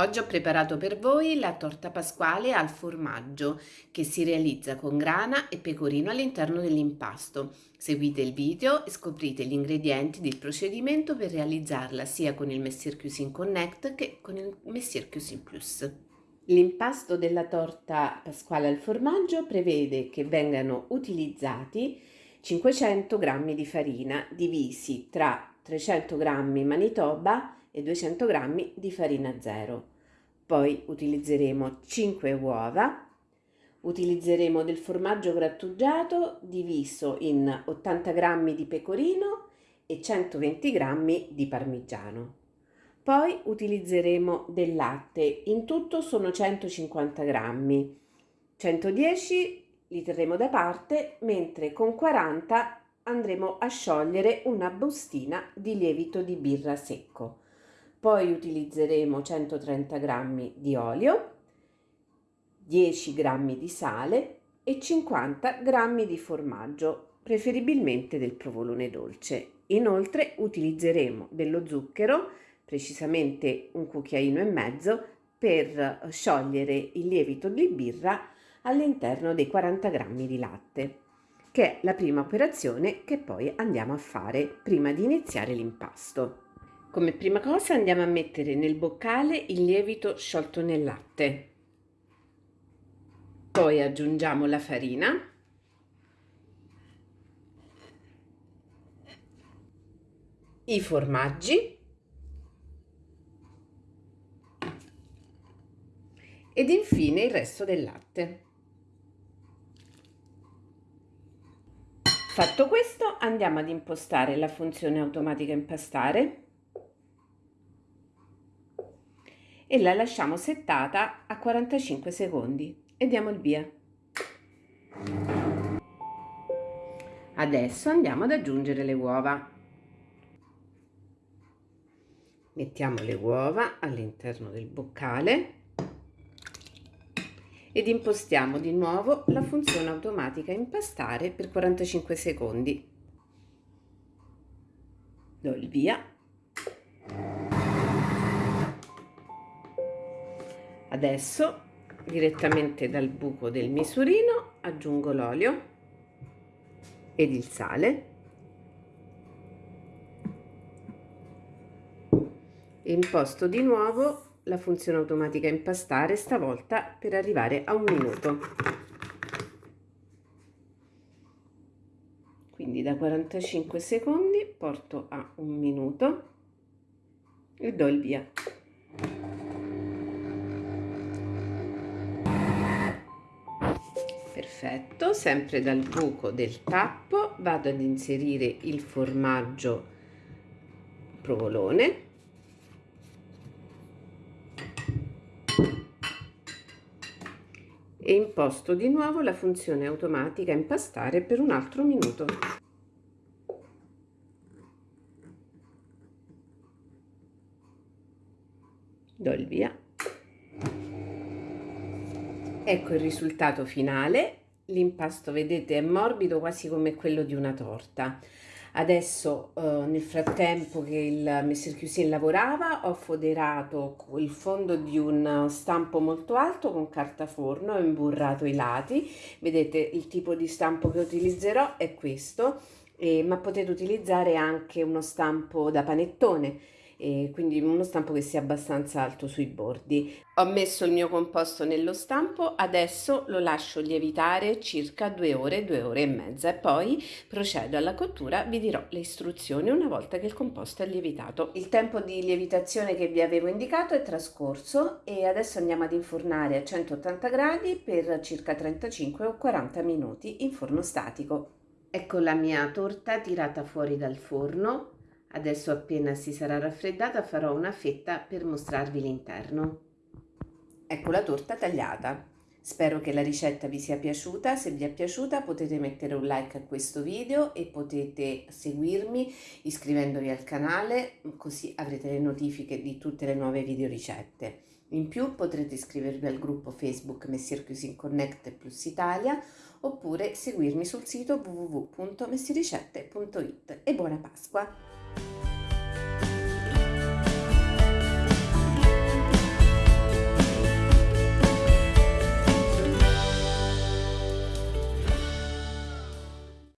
Oggi ho preparato per voi la torta pasquale al formaggio che si realizza con grana e pecorino all'interno dell'impasto. Seguite il video e scoprite gli ingredienti del procedimento per realizzarla sia con il Messier Cuisine Connect che con il Messier Cuisine Plus. L'impasto della torta pasquale al formaggio prevede che vengano utilizzati 500 g di farina divisi tra 300 g Manitoba e 200 g di farina zero. Poi utilizzeremo 5 uova, utilizzeremo del formaggio grattugiato diviso in 80 g di pecorino e 120 g di parmigiano. Poi utilizzeremo del latte, in tutto sono 150 g. 110 li terremo da parte, mentre con 40 andremo a sciogliere una bustina di lievito di birra secco poi utilizzeremo 130 g di olio, 10 g di sale e 50 g di formaggio, preferibilmente del provolone dolce. Inoltre utilizzeremo dello zucchero, precisamente un cucchiaino e mezzo, per sciogliere il lievito di birra all'interno dei 40 g di latte, che è la prima operazione che poi andiamo a fare prima di iniziare l'impasto. Come prima cosa andiamo a mettere nel boccale il lievito sciolto nel latte. Poi aggiungiamo la farina. I formaggi. Ed infine il resto del latte. Fatto questo andiamo ad impostare la funzione automatica impastare e la lasciamo settata a 45 secondi e diamo il via. Adesso andiamo ad aggiungere le uova. Mettiamo le uova all'interno del boccale ed impostiamo di nuovo la funzione automatica impastare per 45 secondi. Do il via Adesso direttamente dal buco del misurino aggiungo l'olio ed il sale. E imposto di nuovo la funzione automatica impastare stavolta per arrivare a un minuto. Quindi da 45 secondi porto a un minuto e do il via perfetto sempre dal buco del tappo vado ad inserire il formaggio provolone. E imposto di nuovo la funzione automatica impastare per un altro minuto. Do il via ecco il risultato finale. L'impasto vedete è morbido quasi come quello di una torta. Adesso eh, nel frattempo che il Messer Cuisine lavorava ho foderato il fondo di un stampo molto alto con carta forno ho imburrato i lati. Vedete il tipo di stampo che utilizzerò è questo eh, ma potete utilizzare anche uno stampo da panettone e quindi uno stampo che sia abbastanza alto sui bordi. Ho messo il mio composto nello stampo, adesso lo lascio lievitare circa due ore, due ore e mezza e poi procedo alla cottura, vi dirò le istruzioni una volta che il composto è lievitato. Il tempo di lievitazione che vi avevo indicato è trascorso e adesso andiamo ad infornare a 180 gradi per circa 35 o 40 minuti in forno statico. Ecco la mia torta tirata fuori dal forno, Adesso appena si sarà raffreddata farò una fetta per mostrarvi l'interno. Ecco la torta tagliata. Spero che la ricetta vi sia piaciuta, se vi è piaciuta potete mettere un like a questo video e potete seguirmi iscrivendovi al canale così avrete le notifiche di tutte le nuove video ricette. In più potrete iscrivervi al gruppo Facebook Messier Cuisine Connect Plus Italia oppure seguirmi sul sito www.messiericette.it e buona Pasqua!